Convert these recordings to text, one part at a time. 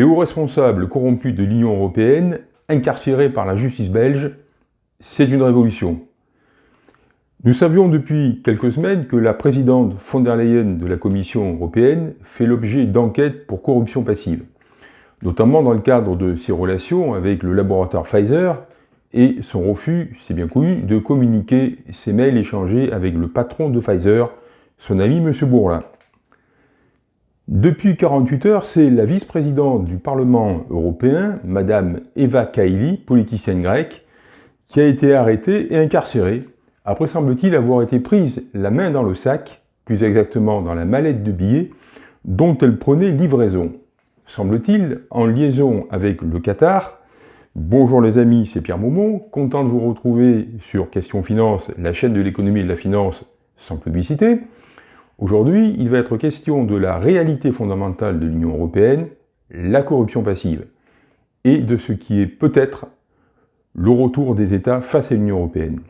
Les hauts responsables corrompus de l'Union européenne, incarcérés par la justice belge, c'est une révolution. Nous savions depuis quelques semaines que la présidente von der Leyen de la Commission européenne fait l'objet d'enquêtes pour corruption passive, notamment dans le cadre de ses relations avec le laboratoire Pfizer et son refus, c'est bien connu, de communiquer ses mails échangés avec le patron de Pfizer, son ami M. Bourlin. Depuis 48 heures, c'est la vice-présidente du Parlement européen, Madame Eva Kaili, politicienne grecque, qui a été arrêtée et incarcérée, après semble-t-il avoir été prise la main dans le sac, plus exactement dans la mallette de billets, dont elle prenait livraison. Semble-t-il, en liaison avec le Qatar. Bonjour les amis, c'est Pierre Maumont, content de vous retrouver sur Question Finance, la chaîne de l'économie et de la finance sans publicité. Aujourd'hui, il va être question de la réalité fondamentale de l'Union européenne, la corruption passive, et de ce qui est peut-être le retour des États face à l'Union européenne.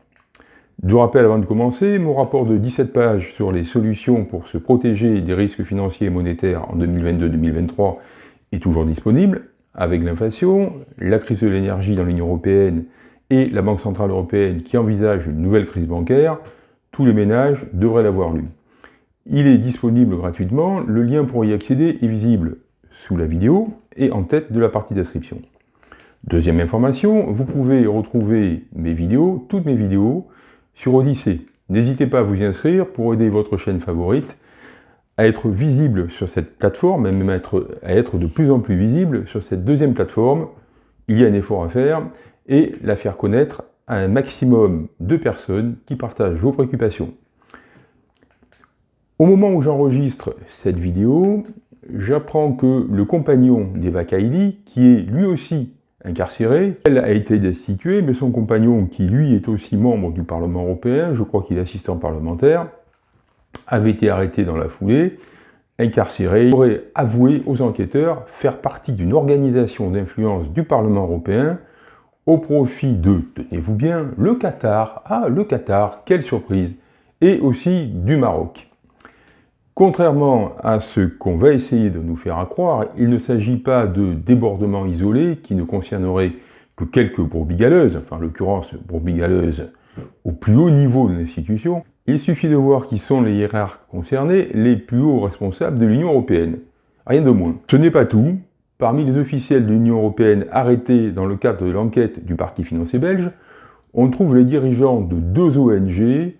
De rappel avant de commencer, mon rapport de 17 pages sur les solutions pour se protéger des risques financiers et monétaires en 2022-2023 est toujours disponible, avec l'inflation, la crise de l'énergie dans l'Union européenne et la Banque Centrale Européenne qui envisage une nouvelle crise bancaire, tous les ménages devraient l'avoir lu. Il est disponible gratuitement, le lien pour y accéder est visible sous la vidéo et en tête de la partie description. Deuxième information, vous pouvez retrouver mes vidéos, toutes mes vidéos, sur Odyssée. N'hésitez pas à vous inscrire pour aider votre chaîne favorite à être visible sur cette plateforme, et même à être, à être de plus en plus visible sur cette deuxième plateforme. Il y a un effort à faire et la faire connaître à un maximum de personnes qui partagent vos préoccupations. Au moment où j'enregistre cette vidéo, j'apprends que le compagnon d'Eva Kaili, qui est lui aussi incarcéré, elle a été destituée, mais son compagnon, qui lui est aussi membre du Parlement européen, je crois qu'il est assistant parlementaire, avait été arrêté dans la foulée, incarcéré, aurait avoué aux enquêteurs faire partie d'une organisation d'influence du Parlement européen au profit de, tenez-vous bien, le Qatar, ah le Qatar, quelle surprise, et aussi du Maroc. Contrairement à ce qu'on va essayer de nous faire croire, il ne s'agit pas de débordements isolés qui ne concerneraient que quelques brebis galeuses, enfin en l'occurrence brebis galeuses au plus haut niveau de l'institution, il suffit de voir qui sont les hiérarques concernés, les plus hauts responsables de l'Union européenne. Rien de moins. Ce n'est pas tout. Parmi les officiels de l'Union européenne arrêtés dans le cadre de l'enquête du parti financier belge, on trouve les dirigeants de deux ONG,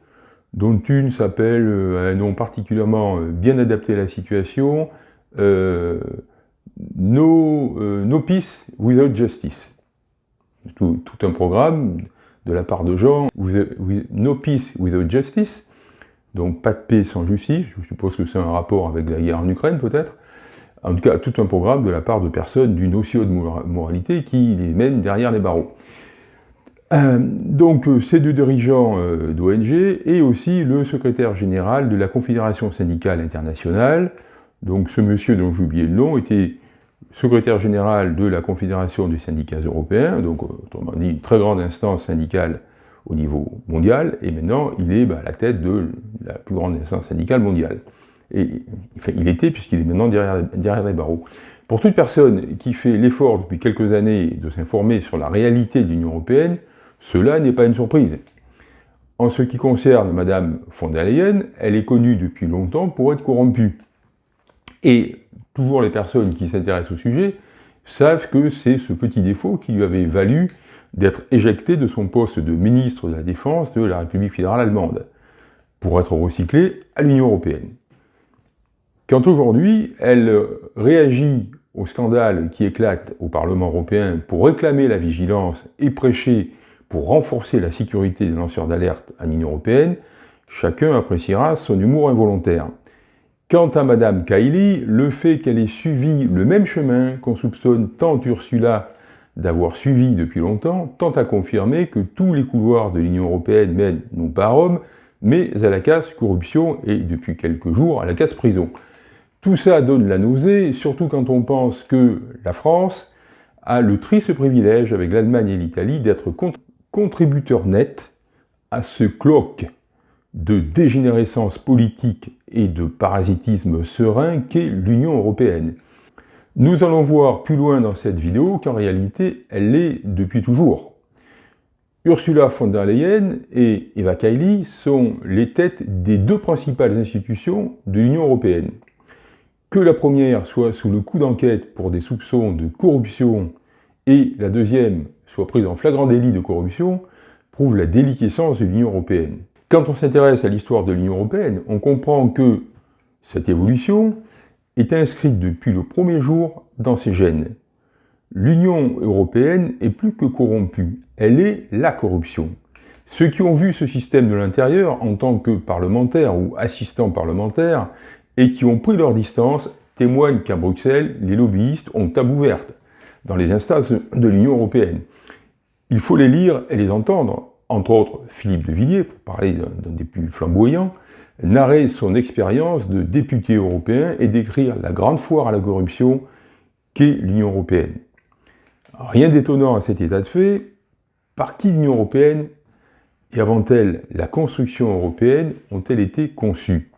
dont une s'appelle, euh, un nom particulièrement euh, bien adapté à la situation, euh, no, Peace Without Justice. Tout, un programme de la part de gens, No Peace Without Justice, donc pas de paix sans justice, je suppose que c'est un rapport avec la guerre en Ukraine peut-être, en tout cas tout un programme de la part de personnes d'une aussi haute moralité qui les mènent derrière les barreaux. Euh, donc euh, ces deux dirigeants euh, d'ONG et aussi le secrétaire général de la Confédération syndicale internationale, donc ce monsieur dont j'ai oublié le nom était secrétaire général de la Confédération des syndicats européens, donc autrement dit une très grande instance syndicale au niveau mondial, et maintenant il est bah, à la tête de la plus grande instance syndicale mondiale. Et, enfin, il était, puisqu'il est maintenant derrière, derrière les barreaux. Pour toute personne qui fait l'effort depuis quelques années de s'informer sur la réalité de l'Union européenne, cela n'est pas une surprise. En ce qui concerne Madame von der Leyen, elle est connue depuis longtemps pour être corrompue. Et toujours les personnes qui s'intéressent au sujet savent que c'est ce petit défaut qui lui avait valu d'être éjectée de son poste de ministre de la Défense de la République fédérale allemande, pour être recyclée à l'Union européenne. Quand aujourd'hui, elle réagit au scandale qui éclate au Parlement européen pour réclamer la vigilance et prêcher pour renforcer la sécurité des lanceurs d'alerte à l'Union européenne, chacun appréciera son humour involontaire. Quant à Madame Kaili, le fait qu'elle ait suivi le même chemin qu'on soupçonne tant Ursula d'avoir suivi depuis longtemps, tend à confirmer que tous les couloirs de l'Union européenne mènent non pas à Rome, mais à la casse corruption et depuis quelques jours à la casse prison. Tout ça donne la nausée, surtout quand on pense que la France a le triste privilège avec l'Allemagne et l'Italie d'être contre contributeur net à ce cloque de dégénérescence politique et de parasitisme serein qu'est l'Union européenne. Nous allons voir plus loin dans cette vidéo qu'en réalité, elle l'est depuis toujours. Ursula von der Leyen et Eva Kaili sont les têtes des deux principales institutions de l'Union européenne. Que la première soit sous le coup d'enquête pour des soupçons de corruption et la deuxième soit prise en flagrant délit de corruption prouve la déliquescence de l'Union européenne. Quand on s'intéresse à l'histoire de l'Union européenne, on comprend que cette évolution est inscrite depuis le premier jour dans ses gènes. L'Union européenne est plus que corrompue, elle est la corruption. Ceux qui ont vu ce système de l'intérieur en tant que parlementaires ou assistants parlementaires et qui ont pris leur distance témoignent qu'à Bruxelles, les lobbyistes ont tabou verte dans les instances de l'Union européenne. Il faut les lire et les entendre. Entre autres, Philippe de Villiers, pour parler d'un des plus flamboyants, narrer son expérience de député européen et décrire la grande foire à la corruption qu'est l'Union européenne. Rien d'étonnant à cet état de fait, par qui l'Union européenne et avant-elle la construction européenne ont-elles été conçues?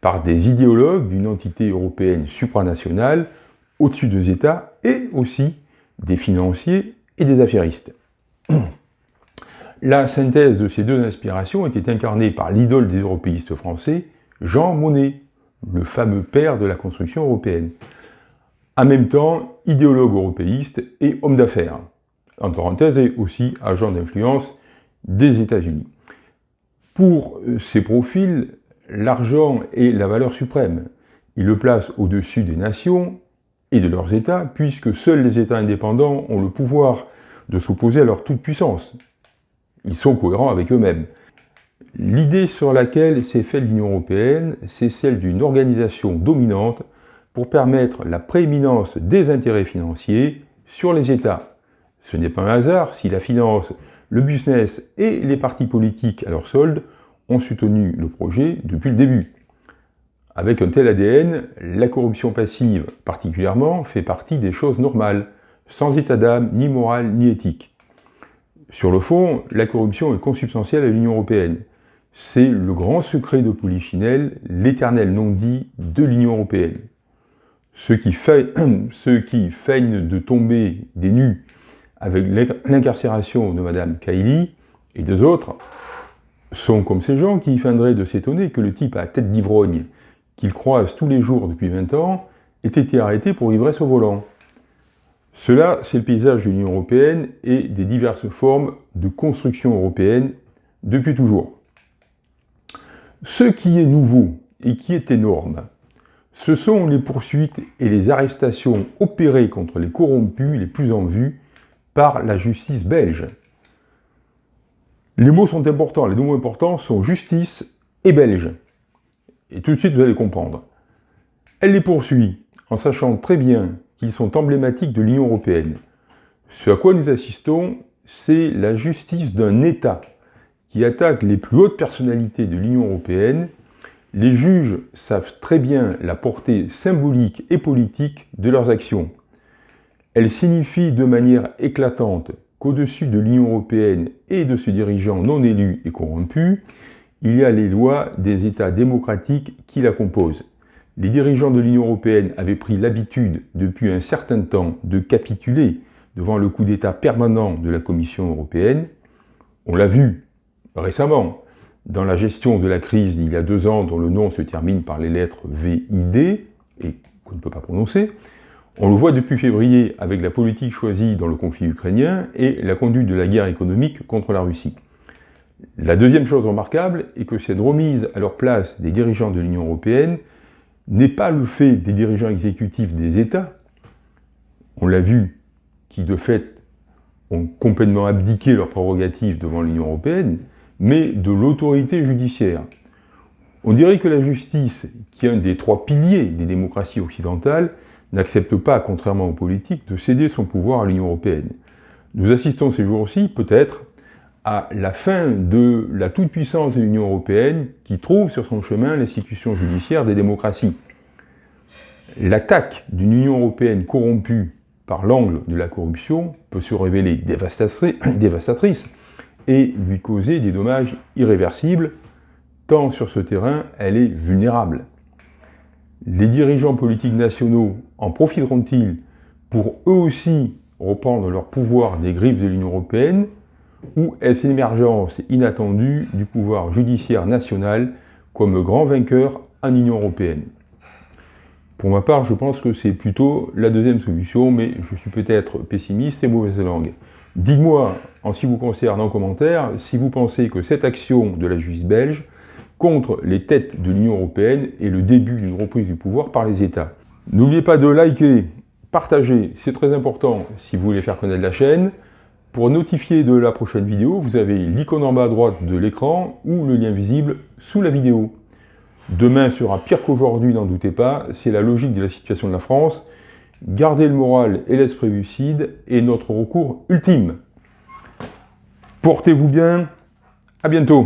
Par des idéologues d'une entité européenne supranationale au-dessus des États et aussi des financiers et des affairistes. La synthèse de ces deux inspirations était incarnée par l'idole des européistes français, Jean Monnet, le fameux père de la construction européenne. En même temps, idéologue européiste et homme d'affaires. En parenthèse, et aussi agent d'influence des États-Unis. Pour ces profils, l'argent est la valeur suprême. Il le place au-dessus des nations et de leurs États, puisque seuls les États indépendants ont le pouvoir de s'opposer à leur toute-puissance, ils sont cohérents avec eux-mêmes. L'idée sur laquelle s'est faite l'Union européenne, c'est celle d'une organisation dominante pour permettre la prééminence des intérêts financiers sur les États. Ce n'est pas un hasard si la finance, le business et les partis politiques à leur solde ont soutenu le projet depuis le début. Avec un tel ADN, la corruption passive particulièrement fait partie des choses normales, sans état d'âme, ni morale, ni éthique. Sur le fond, la corruption est consubstantielle à l'Union européenne. C'est le grand secret de Polichinelle, l'éternel non-dit de l'Union européenne. Ceux qui, feignent de tomber des nues avec l'incarcération de Madame Kaili et deux autres sont comme ces gens qui feindraient de s'étonner que le type à tête d'ivrogne, qu'ils croisent tous les jours depuis 20 ans, ait été arrêté pour ivresse au volant. Cela, c'est le paysage de l'Union européenne et des diverses formes de construction européenne depuis toujours. Ce qui est nouveau et qui est énorme, ce sont les poursuites et les arrestations opérées contre les corrompus les plus en vue par la justice belge. Les mots sont importants, les deux mots importants sont justice et belge. Et tout de suite, vous allez comprendre. Elle les poursuit en sachant très bien qu'ils sont emblématiques de l'Union européenne. Ce à quoi nous assistons, c'est la justice d'un État qui attaque les plus hautes personnalités de l'Union européenne. Les juges savent très bien la portée symbolique et politique de leurs actions. Elles signifient de manière éclatante qu'au-dessus de l'Union européenne et de ses dirigeants non élus et corrompus, il y a les lois des États démocratiques qui la composent. Les dirigeants de l'Union européenne avaient pris l'habitude depuis un certain temps de capituler devant le coup d'État permanent de la Commission européenne. On l'a vu récemment dans la gestion de la crise d'il y a deux ans dont le nom se termine par les lettres VID et qu'on ne peut pas prononcer. On le voit depuis février avec la politique choisie dans le conflit ukrainien et la conduite de la guerre économique contre la Russie. La deuxième chose remarquable est que cette remise à leur place des dirigeants de l'Union européenne n'est pas le fait des dirigeants exécutifs des États, on l'a vu, qui de fait ont complètement abdiqué leurs prérogatives devant l'Union européenne, mais de l'autorité judiciaire. On dirait que la justice, qui est un des trois piliers des démocraties occidentales, n'accepte pas, contrairement aux politiques, de céder son pouvoir à l'Union européenne. Nous assistons ces jours-ci, peut-être, à la fin de la toute-puissance de l'Union européenne qui trouve sur son chemin l'institution judiciaire des démocraties. L'attaque d'une Union européenne corrompue par l'angle de la corruption peut se révéler dévastatrice et lui causer des dommages irréversibles, tant sur ce terrain elle est vulnérable. Les dirigeants politiques nationaux en profiteront-ils pour eux aussi reprendre leur pouvoir des griffes de l'Union Européenne? Ou est-ce l'émergence inattendue du pouvoir judiciaire national comme grand vainqueur en Union Européenne Pour ma part, je pense que c'est plutôt la deuxième solution, mais je suis peut-être pessimiste et mauvaise langue. Dites-moi, en ce qui vous concerne en commentaire, si vous pensez que cette action de la justice belge contre les têtes de l'Union Européenne est le début d'une reprise du pouvoir par les États. N'oubliez pas de liker, partager, c'est très important si vous voulez faire connaître la chaîne. Pour notifier de la prochaine vidéo, vous avez l'icône en bas à droite de l'écran ou le lien visible sous la vidéo. Demain sera pire qu'aujourd'hui, n'en doutez pas, c'est la logique de la situation de la France. Gardez le moral et l'esprit lucide est notre recours ultime. Portez-vous bien, à bientôt